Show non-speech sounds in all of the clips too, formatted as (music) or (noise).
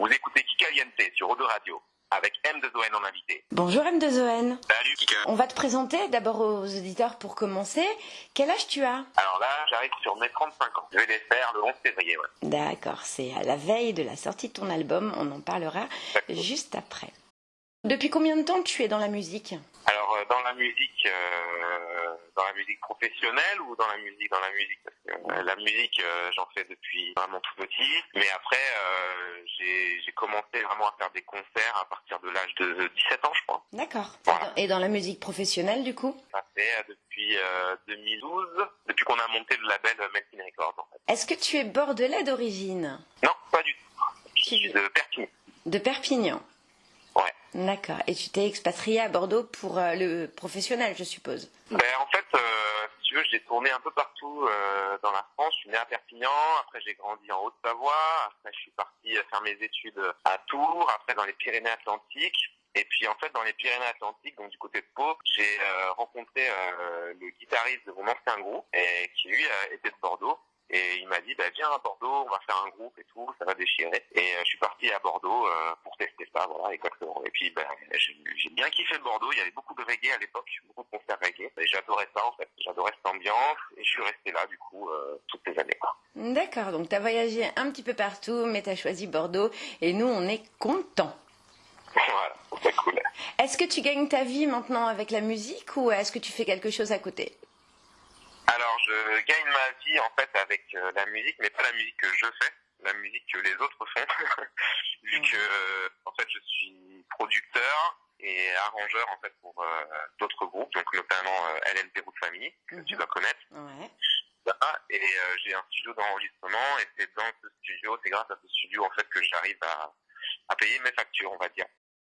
Vous écoutez Kikaliente sur Odo Radio avec M2ON en invité. Bonjour M2ON. Salut Kika. On va te présenter d'abord aux auditeurs pour commencer. Quel âge tu as? Alors là, j'arrive sur mes 35 ans. Je vais les faire le 11 février. Ouais. D'accord, c'est à la veille de la sortie de ton album. On en parlera juste après. Depuis combien de temps tu es dans la musique? Dans la musique, euh, dans la musique professionnelle ou dans la musique, dans la musique? Parce que, euh, La musique, euh, j'en fais depuis vraiment tout petit. Mais après, euh, j'ai commencé vraiment à faire des concerts à partir de l'âge de 17 ans, je crois. D'accord. Voilà. Et dans la musique professionnelle du coup? Ça fait depuis euh, 2012, depuis qu'on a monté le label Melting Records. En fait. Est-ce que tu es bordelais d'origine? Non, pas du tout. Je Qui- suis de Perpignan. De Perpignan. D'accord. Et tu t'es expatrié à Bordeaux pour euh, le professionnel, je suppose Ben, en fait, euh, si tu veux, j'ai tourné un peu partout euh, dans la France. Je suis né à Perpignan, après j'ai grandi en Haute-Savoie, après je suis parti euh, faire mes études à Tours, après dans les Pyrénées-Atlantiques. Et puis en fait, dans les Pyrénées-Atlantiques, donc du côté de Pau, j'ai euh, rencontré euh, le guitariste de mon ancien groupe, et qui lui euh, était de Bordeaux. Et il m'a dit, bah, viens à Bordeaux, on va faire un groupe et tout, ça va déchirer. Et euh, je suis parti à Bordeaux euh, pour tester ça, voilà, exactement. Et puis, ben, j'ai bien kiffé Bordeaux, il y avait beaucoup de reggae à l'époque, beaucoup de concerts reggae. Et j'adorais ça, en fait. J'adorais cette ambiance, et je suis resté là, du coup, euh, toutes ces années. D'accord, donc tu as voyagé un petit peu partout, mais tu as choisi Bordeaux et nous, on est contents. (laughs) voilà, c'est cool. Est-ce que tu gagnes ta vie maintenant avec la musique ou est-ce que tu fais quelque chose à côté? Je gagne ma vie, en fait, avec euh, la musique, mais pas la musique que je fais, la musique que les autres font. (laughs) Vu que, euh, en fait, je suis producteur et arrangeur, en fait, pour euh, d'autres groupes, donc notamment euh, Route Family, que tu dois connaître. Ouais. Et euh, j'ai un studio d'enregistrement, et c'est dans ce studio, c'est grâce à ce studio, en fait, que j'arrive à, à payer mes factures, on va dire.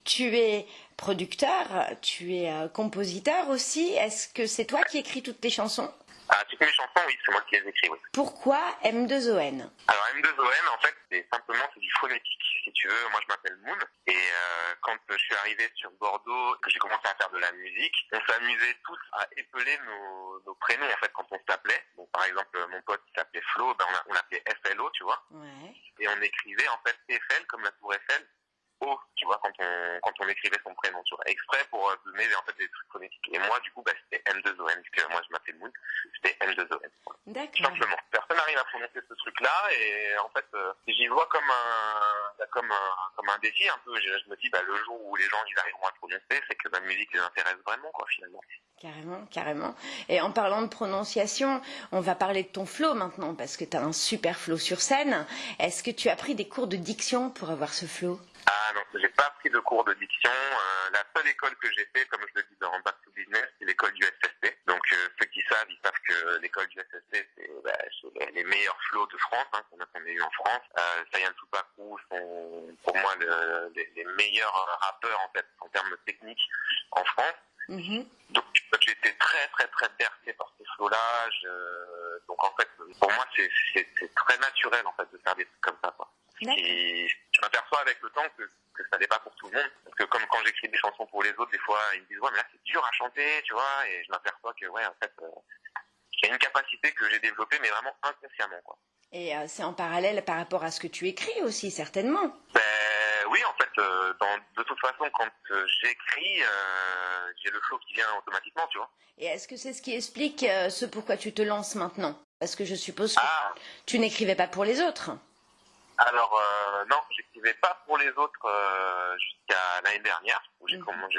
Tu es producteur, tu es compositeur aussi. Est-ce que c'est toi qui écris toutes tes chansons? Ah, toutes mes chansons, oui, c'est moi qui les écris, oui. Pourquoi M2ON Alors M2ON, en fait, c'est simplement c'est du phonétique. Si tu veux, moi je m'appelle Moon. Et euh, quand je suis arrivé sur Bordeaux, que j'ai commencé à faire de la musique, on s'amusait tous à épeler nos, nos prénoms en fait quand on s'appelait. Donc par exemple, mon pote qui s'appelait Flo, ben, on, a- on l'appelait FLO, tu vois. Ouais. Et on écrivait en fait Eiffel comme la tour Eiffel. O, tu vois, quand on, quand on écrivait son prénom, vois, exprès pour euh, donner en fait des trucs phonétiques. Et moi, du coup, bah, c'était M2ON, vu que moi je m'appelle Moon, c'était M2ON. Tout D'accord. simplement. Personne n'arrive à prononcer ce truc-là et en fait, euh, j'y vois comme un, bah, comme un, comme un défi un peu. Je, je me dis, bah, le jour où les gens ils arriveront à prononcer, c'est que ma musique les intéresse vraiment, quoi, finalement. Carrément, carrément. Et en parlant de prononciation, on va parler de ton flow maintenant parce que tu as un super flow sur scène. Est-ce que tu as pris des cours de diction pour avoir ce flow? Ah non, j'ai pas pris de cours de diction. Euh, la seule école que j'ai fait, comme je le dis dans Back to Business, c'est l'école du SST. Donc euh, ceux qui savent, ils savent que l'école du SST, c'est bah, les- meilleurs flows de France hein, qu'on a, qu'on a eu en France. Euh, Sayan sont pour moi le- les, les meilleurs rappeurs en fait en termes techniques en France. Mhm. Donc j'ai été très très très bercé par ces flots-là. Donc en fait, pour moi, c'est très naturel en fait de faire des trucs comme ça. Quoi. Et m'aperçois avec le temps que, que ça n'est pas pour tout le monde. Parce que comme quand j'écris des chansons pour les autres, des fois, ils me disent, ouais, mais là, c'est dur à chanter, tu vois. Et je m'aperçois que, ouais, en fait, euh, c'est une capacité que j'ai développée, mais vraiment inconsciemment, quoi. Et euh, c'est en parallèle par rapport à ce que tu écris aussi, certainement. Ben oui, en fait, euh, dans, de toute façon, quand euh, j'écris, euh, j'ai le flow qui vient automatiquement, tu vois. Et est-ce que c'est ce qui explique ce pourquoi tu te lances maintenant? Parce que je suppose que Ah, tu n'écrivais pas pour les autres. Alors euh, non, j'écrivais pas pour les autres euh, jusqu'à l'année dernière, où j'ai Mhm. commencé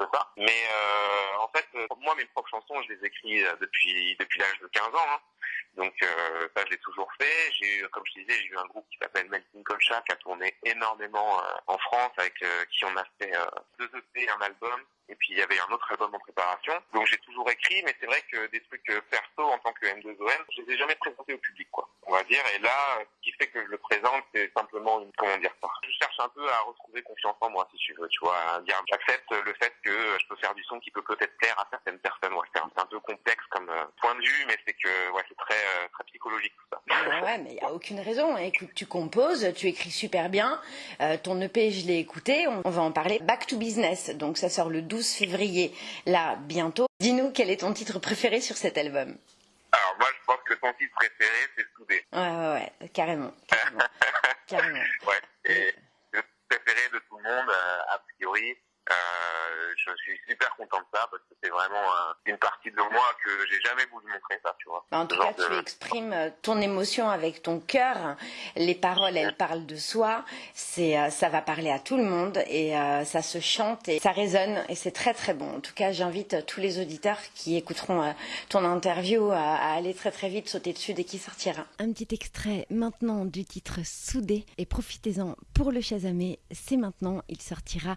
de ça. Mais euh, en fait, euh, moi, mes propres chansons, je les écris euh, depuis depuis l'âge de 15 ans. hein. Donc euh, ça, je l'ai toujours fait. J'ai eu, comme je disais, j'ai eu un groupe qui s'appelle Melting Colcha qui a tourné énormément euh, en France, avec euh, qui on a fait euh, deux EP, un album. Et puis il y avait un autre album en préparation. Donc j'ai toujours écrit, mais c'est vrai que des trucs euh, perso en tant que M2OM, je les ai jamais présentés au public, quoi. On va dire. Et là, euh, ce qui fait que je le présente, c'est simplement une, comment dire ça. Je cherche un peu à retrouver confiance en moi, si tu veux, tu vois, dire, j'accepte le fait que je peux faire du son qui peut peut-être plaire à certaines personnes. Ouais, c'est un, peu complexe comme point de vue, mais c'est que, ouais, c'est très, euh, très, psychologique tout ça. Ah ouais, mais il n'y a aucune raison. Écoute, tu composes, tu écris super bien. Euh, ton EP, je l'ai écouté. On, va en parler. Back to Business. Donc ça sort le 12 février, là, bientôt. Dis-nous quel est ton titre préféré sur cet album? Alors moi, je pense que ton titre préféré, c'est Soudé. Ouais, ouais, ouais, carrément. Carrément. (laughs) carrément. Ouais, et le préféré de tout le monde, euh, a priori content de ça parce que c'est vraiment euh, une partie de moi que j'ai jamais voulu montrer ça, tu vois. En tout cas, tu exprimes euh, ton émotion avec ton cœur. Les paroles, elles parlent de soi. C'est, euh, ça va parler à tout le monde et ça se chante et ça résonne et c'est très très bon. En tout cas, j'invite tous les auditeurs qui écouteront ton interview à aller très très vite sauter dessus dès qu'il sortira. Un petit extrait maintenant du titre Soudé et profitez-en pour le chasamé. C'est maintenant, il sortira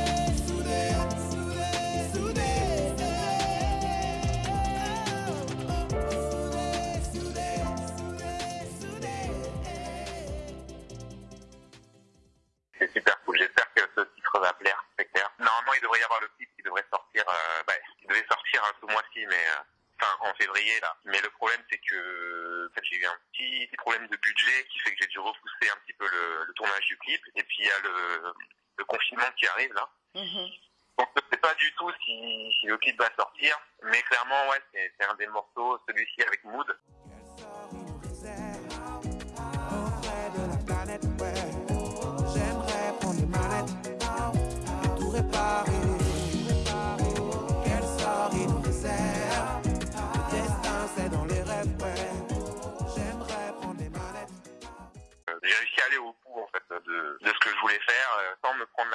Mm-hmm. Donc je sais pas du tout si, si, le clip va sortir, mais clairement ouais c'est un des morceaux, celui-ci avec Mood.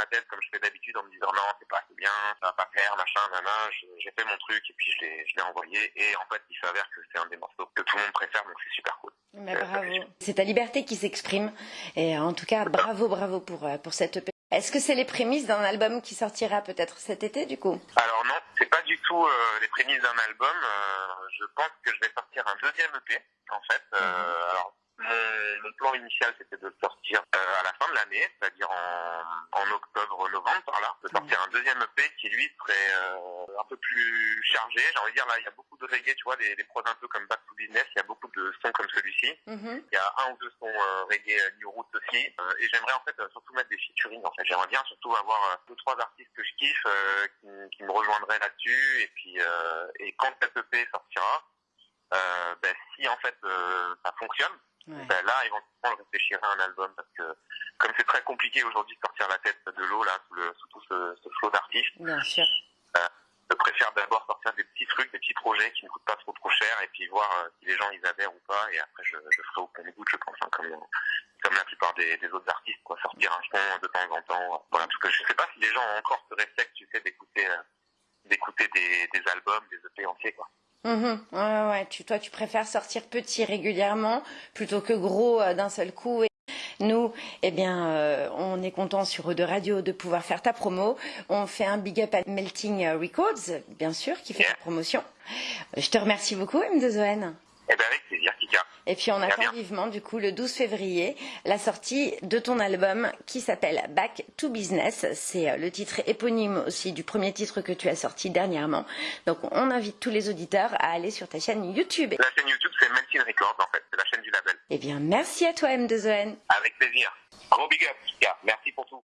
Tête comme je fais d'habitude en me disant non c'est pas assez bien, ça va pas faire, machin, nana, j'ai fait mon truc et puis je l'ai envoyé et en fait il s'avère que c'est un des morceaux que tout le monde préfère donc c'est super cool. Mais bravo, c'est ta liberté qui s'exprime et en tout cas bravo bravo pour, euh, pour cette EP. Est-ce que c'est les prémices d'un album qui sortira peut-être cet été du coup? Alors non, c'est pas du tout euh, les prémices d'un album. je pense que je vais sortir un deuxième EP en fait. Mhm. Alors mon, plan initial, c'était de sortir euh, à la fin de l'année, c'est-à-dire en, en octobre-novembre, par là, de sortir un deuxième EP qui, lui, serait euh, un peu plus chargé. J'ai envie de dire, là, il y a beaucoup de reggae, tu vois, des, des prods un peu comme Back to Business, il y a beaucoup de sons comme celui-ci. Mm-hmm. Il y a un ou deux sons euh, reggae New Roots aussi. et j'aimerais, en fait, surtout mettre des featuring, en fait. J'aimerais bien surtout avoir deux, trois artistes que je kiffe, qui, qui, me rejoindraient là-dessus. Et puis, et quand cette EP sortira, ben, si, en fait, ça fonctionne, ben là, éventuellement, je réfléchirai à un album parce que comme c'est très compliqué aujourd'hui de sortir la tête de l'eau là sous, le, sous tout ce, ce flot d'artistes. Euh, je préfère d'abord sortir des petits trucs, des petits projets qui ne coûtent pas trop trop cher et puis voir euh, si les gens ils adhèrent ou pas. Et après je, je ferai au compte goutte je pense hein, comme comme la plupart des, des, autres artistes quoi. Sortir un son de temps en temps voilà. Parce que je sais pas si les gens ont encore ce réflexe tu sais d'écouter euh, d'écouter des, des albums des EP entiers quoi Mhm. ouais, ouais. Tu, toi, tu préfères sortir petit régulièrement plutôt que gros euh, d'un seul coup. Et nous, eh bien, euh, on est content sur de Radio de pouvoir faire ta promo. On fait un big up à Melting Records, bien sûr, qui fait ta promotion. Je te remercie beaucoup, M2ON. Eh ben avec plaisir. Et puis on attend vivement du coup le 12 février la sortie de ton album qui s'appelle Back to Business. C'est euh, le titre éponyme aussi du premier titre que tu as sorti dernièrement. Donc on invite tous les auditeurs à aller sur ta chaîne YouTube. La chaîne YouTube c'est Melting Records en fait, c'est la chaîne du label. Eh bien merci à toi M2ON. Avec plaisir. Gros big up merci pour tout.